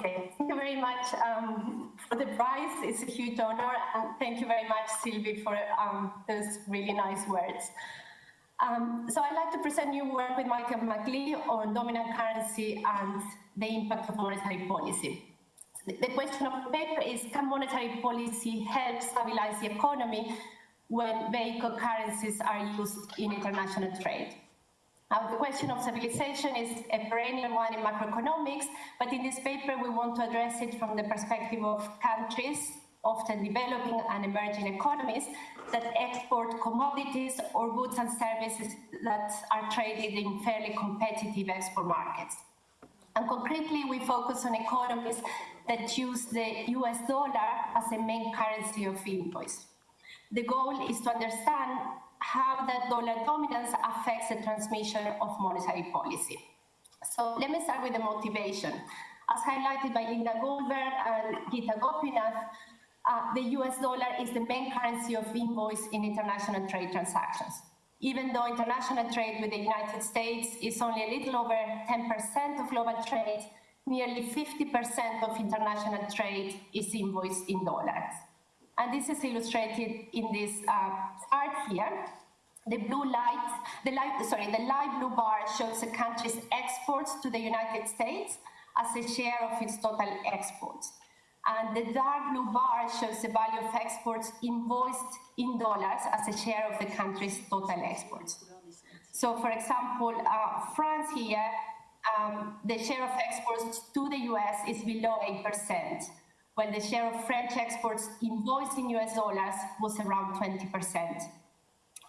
Okay, thank you very much um, for the prize. It's a huge honor, and thank you very much, Sylvie, for um, those really nice words. Um, so I'd like to present you work with Michael McLeay on dominant currency and the impact of monetary policy. The question of the paper is, can monetary policy help stabilize the economy when vehicle currencies are used in international trade? Now, the question of stabilization is a perennial one in macroeconomics, but in this paper we want to address it from the perspective of countries, often developing and emerging economies, that export commodities or goods and services that are traded in fairly competitive export markets. And concretely, we focus on economies that use the US dollar as a main currency of invoice. The goal is to understand how that dollar dominance affects the transmission of monetary policy. So let me start with the motivation. As highlighted by Linda Goldberg and Gita Gopinath, uh, the US dollar is the main currency of invoice in international trade transactions. Even though international trade with the United States is only a little over 10% of global trade, nearly 50% of international trade is invoiced in dollars. And this is illustrated in this uh, chart here. The blue light, the light, sorry, the light blue bar shows a country's exports to the United States as a share of its total exports. And the dark blue bar shows the value of exports invoiced in dollars as a share of the country's total exports. So, for example, uh, France here, um, the share of exports to the US is below 8%, while the share of French exports invoiced in US dollars was around 20%.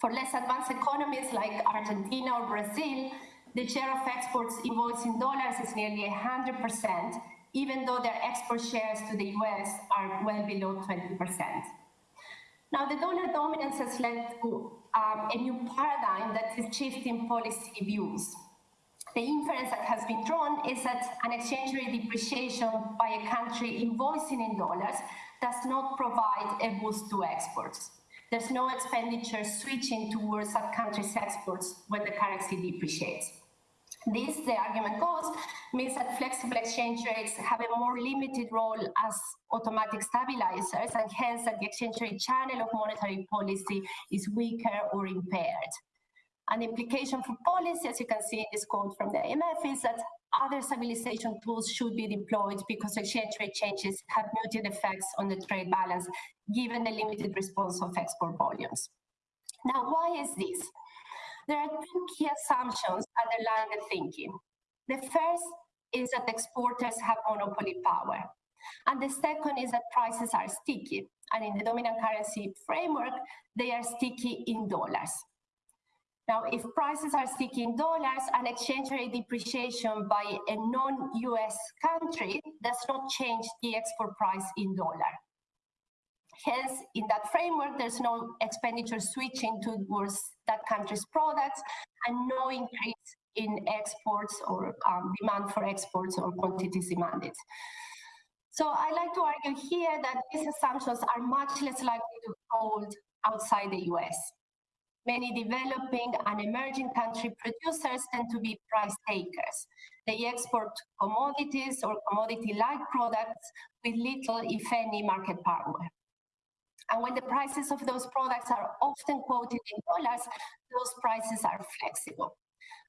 For less advanced economies like Argentina or Brazil, the share of exports invoiced in dollars is nearly 100%, even though their export shares to the US are well below 20%. Now, the dollar dominance has led to um, a new paradigm that is shifting policy views. The inference that has been drawn is that an exchange rate depreciation by a country invoicing in dollars does not provide a boost to exports. There's no expenditure switching towards that country's exports when the currency depreciates. This, the argument goes, means that flexible exchange rates have a more limited role as automatic stabilizers, and hence that the exchange rate channel of monetary policy is weaker or impaired. An implication for policy, as you can see in this quote from the IMF, is that other stabilization tools should be deployed because exchange rate changes have muted effects on the trade balance, given the limited response of export volumes. Now, why is this? There are two key assumptions underlying the thinking. The first is that exporters have monopoly power. And the second is that prices are sticky. And in the dominant currency framework, they are sticky in dollars. Now, if prices are sticky in dollars, an exchange rate depreciation by a non-US country does not change the export price in dollar. Hence, in that framework, there's no expenditure switching towards that country's products and no increase in exports or um, demand for exports or quantities demanded. So I like to argue here that these assumptions are much less likely to hold outside the US. Many developing and emerging country producers tend to be price takers. They export commodities or commodity-like products with little, if any, market power. And when the prices of those products are often quoted in dollars, those prices are flexible.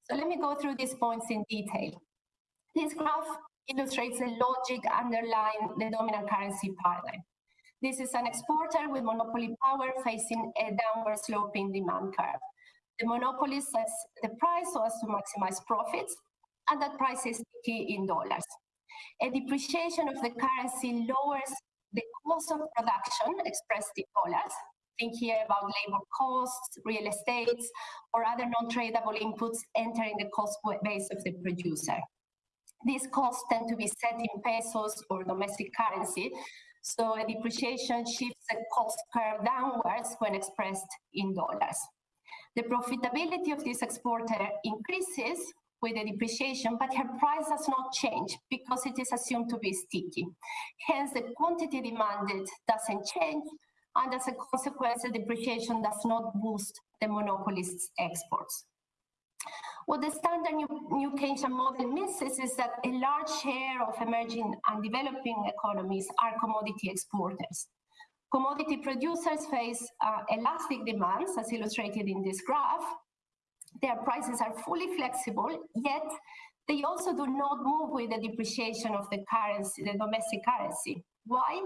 So let me go through these points in detail. This graph illustrates the logic underlying the dominant currency paradigm. This is an exporter with monopoly power facing a downward sloping demand curve. The monopoly sets the price so as to maximize profits, and that price is key in dollars. A depreciation of the currency lowers the cost of production expressed in dollars, think here about labor costs, real estate, or other non-tradable inputs entering the cost base of the producer. These costs tend to be set in pesos or domestic currency, so a depreciation shifts the cost curve downwards when expressed in dollars. The profitability of this exporter increases with the depreciation, but her price does not change because it is assumed to be sticky. Hence, the quantity demanded doesn't change, and as a consequence, the depreciation does not boost the monopolist's exports. What the standard new, new Keynesian model misses is that a large share of emerging and developing economies are commodity exporters. Commodity producers face uh, elastic demands, as illustrated in this graph. Their prices are fully flexible, yet they also do not move with the depreciation of the currency, the domestic currency. Why?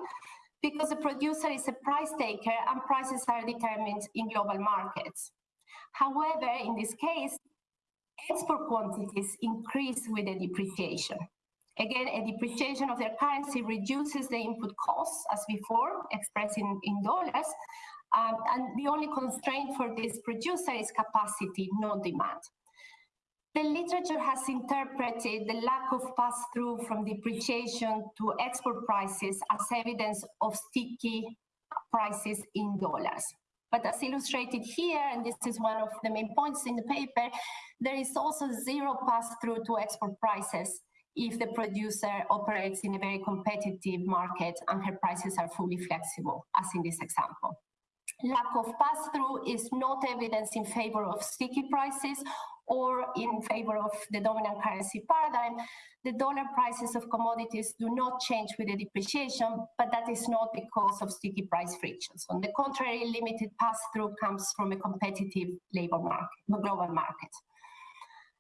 Because the producer is a price taker and prices are determined in global markets. However, in this case, export quantities increase with the depreciation. Again, a depreciation of their currency reduces the input costs as before, expressed in, in dollars, um, and the only constraint for this producer is capacity, not demand. The literature has interpreted the lack of pass-through from depreciation to export prices as evidence of sticky prices in dollars. But as illustrated here, and this is one of the main points in the paper, there is also zero pass-through to export prices if the producer operates in a very competitive market and her prices are fully flexible, as in this example. Lack of pass-through is not evidence in favor of sticky prices or in favor of the dominant currency paradigm, the dollar prices of commodities do not change with the depreciation, but that is not because of sticky price frictions. On the contrary, limited pass-through comes from a competitive labor market, global market.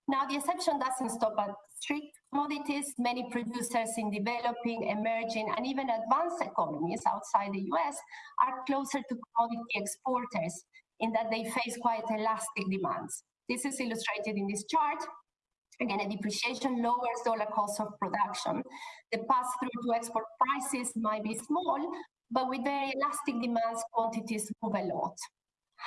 Now, the exception doesn't stop at strict commodities. Many producers in developing, emerging, and even advanced economies outside the US are closer to commodity exporters in that they face quite elastic demands. This is illustrated in this chart. Again, a depreciation lowers dollar cost of production. The pass-through to export prices might be small, but with very elastic demands, quantities move a lot.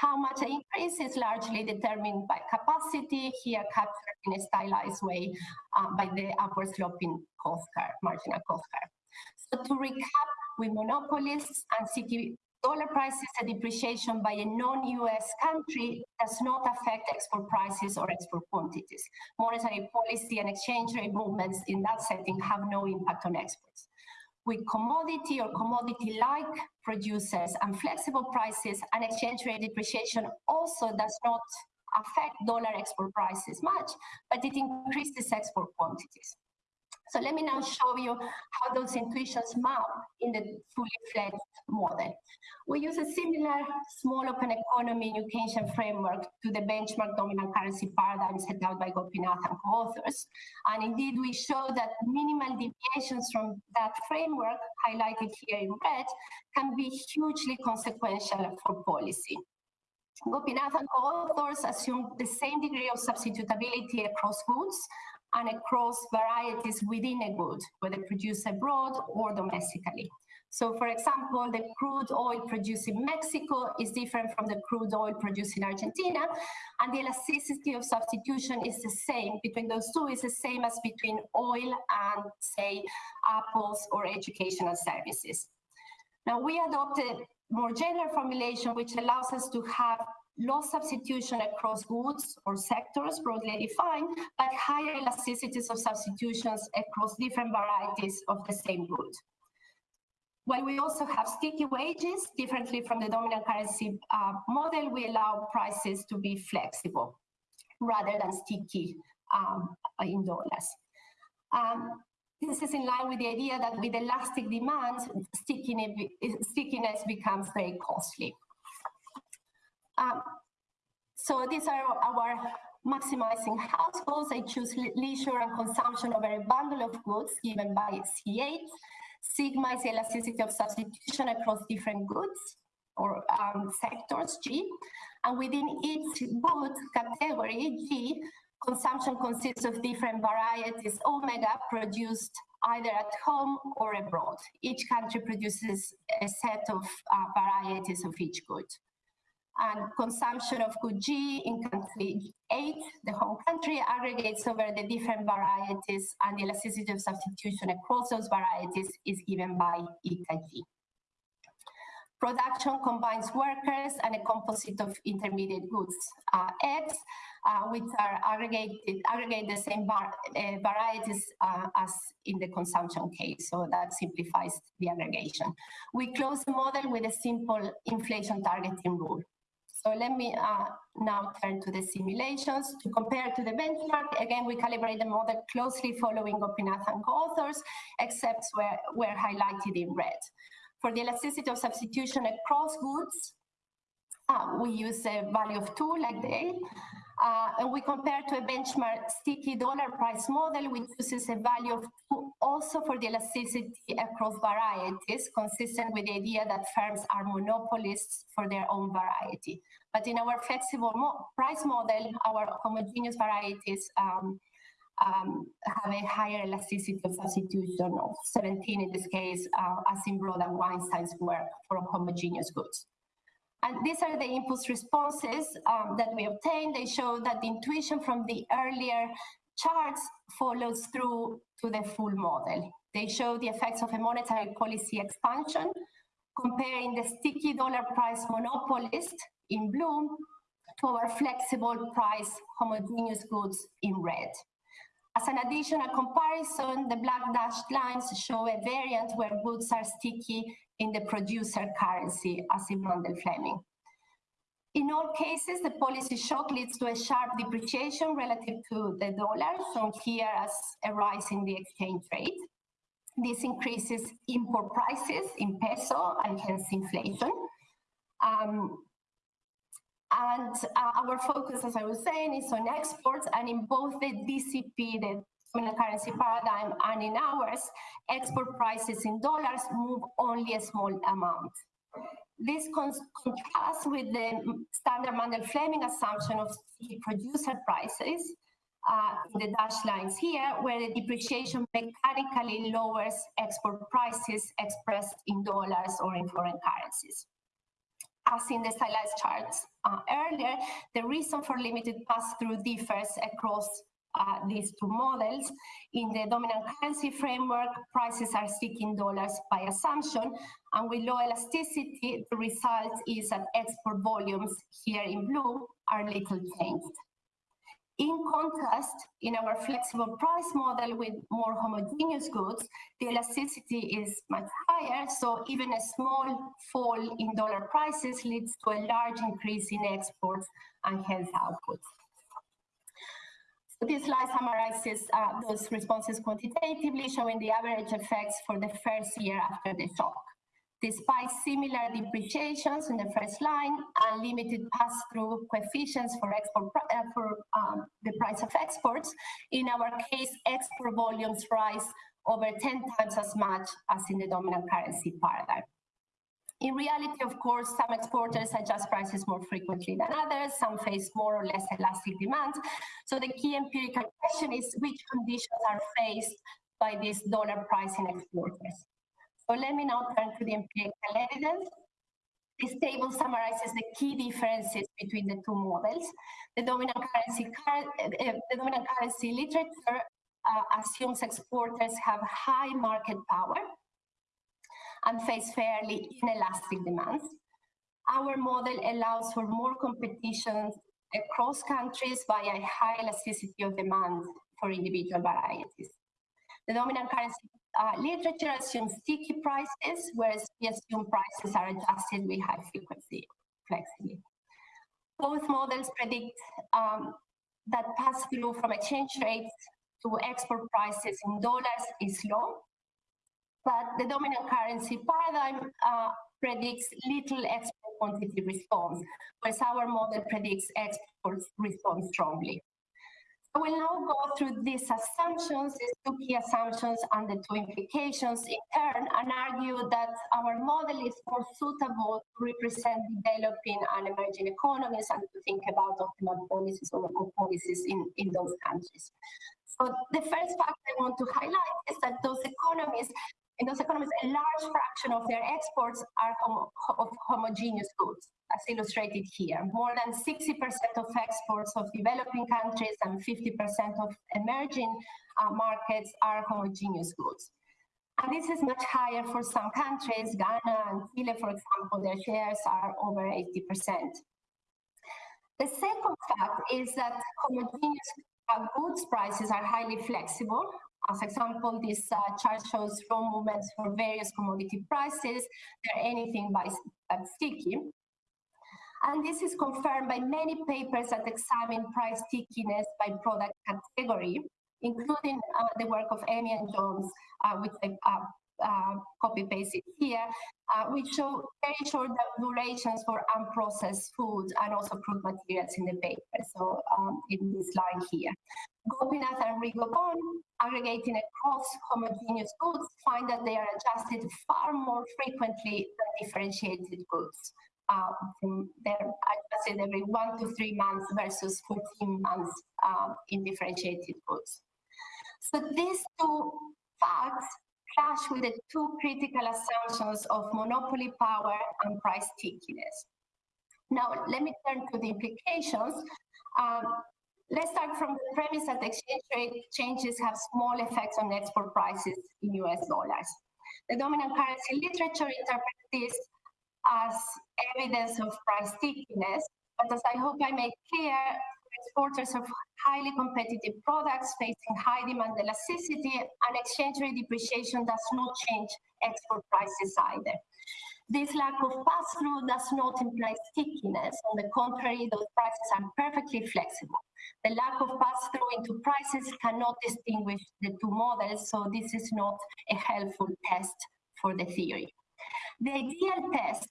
How much increase is largely determined by capacity, here captured in a stylized way uh, by the upward sloping cost curve, marginal cost curve. So to recap, with monopolists and city dollar prices and depreciation by a non-US country does not affect export prices or export quantities. Monetary policy and exchange rate movements in that setting have no impact on exports. With commodity or commodity-like producers and flexible prices, and exchange rate depreciation also does not affect dollar export prices much, but it increases export quantities. So let me now show you how those intuitions map in the fully fledged model. We use a similar small open economy Keynesian framework to the benchmark dominant currency paradigm set out by Gopinath and co-authors. And indeed, we show that minimal deviations from that framework, highlighted here in red, can be hugely consequential for policy. Gopinath and co-authors assume the same degree of substitutability across goods and across varieties within a good, whether produced abroad or domestically. So for example, the crude oil produced in Mexico is different from the crude oil produced in Argentina, and the elasticity of substitution is the same between those two is the same as between oil and, say, apples or educational services. Now we adopted more general formulation, which allows us to have low substitution across goods or sectors broadly defined, but higher elasticities of substitutions across different varieties of the same good. While we also have sticky wages, differently from the dominant currency uh, model, we allow prices to be flexible rather than sticky um, in dollars. Um, this is in line with the idea that with elastic demand, stickiness becomes very costly. Um, so these are our maximizing households. I choose leisure and consumption over a bundle of goods given by C8. Sigma is elasticity of substitution across different goods or um, sectors, G. And within each good category, G, consumption consists of different varieties, omega, produced either at home or abroad. Each country produces a set of uh, varieties of each good and consumption of good G in country 8, the home country, aggregates over the different varieties and the elasticity of substitution across those varieties is given by eta G. Production combines workers and a composite of intermediate goods, uh, X, uh, which are aggregated, aggregate the same uh, varieties uh, as in the consumption case. So that simplifies the aggregation. We close the model with a simple inflation targeting rule. So let me uh, now turn to the simulations. To compare to the benchmark, again, we calibrate the model closely following Gopinath and co-authors, except where, where highlighted in red. For the elasticity of substitution across goods, uh, we use a value of two, like the uh, and we compare to a benchmark sticky dollar price model, which uses a value of two also for the elasticity across varieties, consistent with the idea that firms are monopolists for their own variety. But in our flexible mo price model, our homogeneous varieties um, um, have a higher elasticity of substitution of 17 in this case, uh, as in Broda and Weinstein's work for homogeneous goods. And these are the impulse responses um, that we obtained. They show that the intuition from the earlier charts follows through to the full model. They show the effects of a monetary policy expansion, comparing the sticky dollar price monopolist in blue to our flexible price homogeneous goods in red. As an additional comparison, the black dashed lines show a variant where goods are sticky in the producer currency, as in Mundell-Fleming. In all cases, the policy shock leads to a sharp depreciation relative to the dollar, shown here as a rise in the exchange rate. This increases import prices in peso and hence inflation. Um, and uh, our focus, as I was saying, is on exports and in both the DCP, the dominant currency paradigm, and in ours, export prices in dollars move only a small amount. This contrasts with the standard Mundell-Fleming assumption of producer prices uh, in the dashed lines here, where the depreciation mechanically lowers export prices expressed in dollars or in foreign currencies as in the stylized charts uh, earlier, the reason for limited pass-through differs across uh, these two models. In the dominant currency framework, prices are seeking dollars by assumption, and with low elasticity, the result is that export volumes here in blue are little changed. In contrast, in our flexible price model with more homogeneous goods, the elasticity is much higher, so even a small fall in dollar prices leads to a large increase in exports and hence output. So this slide summarizes uh, those responses quantitatively, showing the average effects for the first year after the shock. Despite similar depreciations in the first line and limited pass-through coefficients for export uh, for um, the price of exports, in our case, export volumes rise over 10 times as much as in the dominant currency paradigm. In reality, of course, some exporters adjust prices more frequently than others, some face more or less elastic demand. So the key empirical question is which conditions are faced by these dollar pricing exporters. So let me now turn to the empirical evidence. This table summarizes the key differences between the two models. The dominant currency, uh, the dominant currency literature uh, assumes exporters have high market power and face fairly inelastic demands. Our model allows for more competition across countries via high elasticity of demand for individual varieties. The dominant currency uh, literature assumes sticky prices, whereas we assume prices are adjusted with high frequency. Both models predict um, that pass-through from exchange rates to export prices in dollars is low, but the dominant currency paradigm uh, predicts little export quantity response, whereas our model predicts exports respond strongly. I will now go through these assumptions, these two key assumptions and the two implications in turn, and argue that our model is more suitable to represent developing and emerging economies and to think about optimal policies or policies in, in those countries. So the first fact I want to highlight is that those economies in those economies, a large fraction of their exports are homo of homogeneous goods, as illustrated here. More than 60% of exports of developing countries and 50% of emerging uh, markets are homogeneous goods. And this is much higher for some countries. Ghana and Chile, for example, their shares are over 80%. The second fact is that homogeneous uh, goods prices are highly flexible as example, this uh, chart shows flow movements for various commodity prices. They're anything by uh, sticky. And this is confirmed by many papers that examine price stickiness by product category, including uh, the work of Amy and Jones, uh, which I uh, copy pasted here, uh, which show very short durations for unprocessed food and also fruit materials in the paper. So um, in this line here. Gopinath and Rigobon, aggregating across homogeneous goods, find that they are adjusted far more frequently than differentiated goods. Uh, they're adjusted every one to three months versus 14 months uh, in differentiated goods. So these two facts clash with the two critical assumptions of monopoly power and price stickiness. Now, let me turn to the implications. Um, let's start from the premise that exchange rate changes have small effects on export prices in US dollars. The dominant currency literature interprets this as evidence of price stickiness, but as I hope I made clear, exporters of highly competitive products facing high demand elasticity and exchange rate depreciation does not change export prices either. This lack of pass-through does not imply stickiness. On the contrary, those prices are perfectly flexible. The lack of pass-through into prices cannot distinguish the two models, so this is not a helpful test for the theory. The ideal test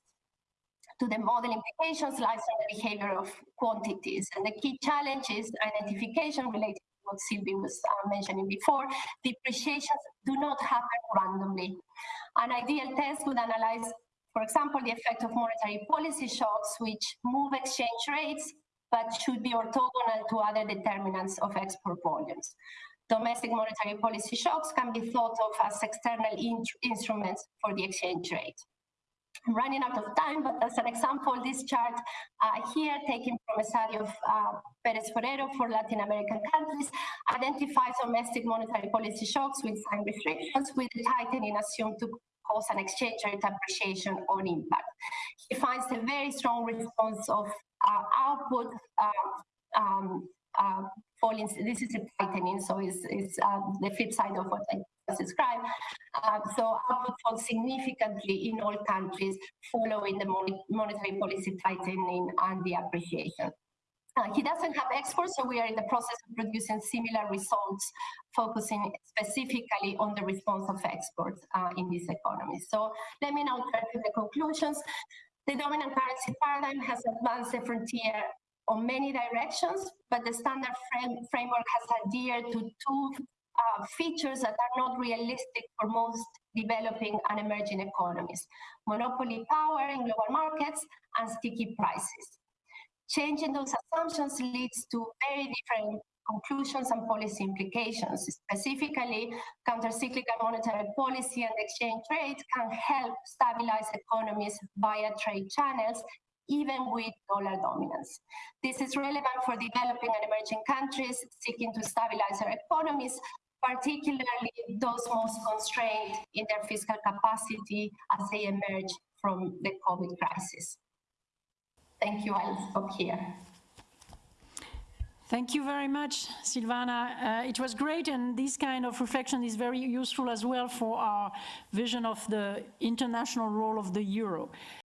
to the model implications lies on the behavior of quantities. And the key challenge is identification related to what Sylvie was uh, mentioning before. Depreciations do not happen randomly. An ideal test would analyze, for example, the effect of monetary policy shocks, which move exchange rates, but should be orthogonal to other determinants of export volumes. Domestic monetary policy shocks can be thought of as external in instruments for the exchange rate. I'm running out of time, but as an example, this chart uh, here, taken from a study of uh, Perez Forero for Latin American countries, identifies domestic monetary policy shocks with sign restrictions, with tightening assumed to cause an exchange rate appreciation on impact. He finds a very strong response of uh, output uh, um, uh, falling. This is a tightening, so it's, it's uh, the flip side of what I described. Uh, so output falls significantly in all countries following the monetary policy tightening and the appreciation. Uh, he doesn't have exports, so we are in the process of producing similar results, focusing specifically on the response of exports uh, in this economy. So let me now turn to the conclusions. The dominant currency paradigm has advanced the frontier on many directions, but the standard frame, framework has adhered to two uh, features that are not realistic for most developing and emerging economies. Monopoly power in global markets and sticky prices. Changing those assumptions leads to very different conclusions and policy implications. Specifically, countercyclical monetary policy and exchange rate can help stabilize economies via trade channels even with dollar dominance. This is relevant for developing and emerging countries seeking to stabilize their economies, particularly those most constrained in their fiscal capacity as they emerge from the COVID crisis. Thank you, I'll stop here. Thank you very much, Silvana. Uh, it was great, and this kind of reflection is very useful as well for our vision of the international role of the euro.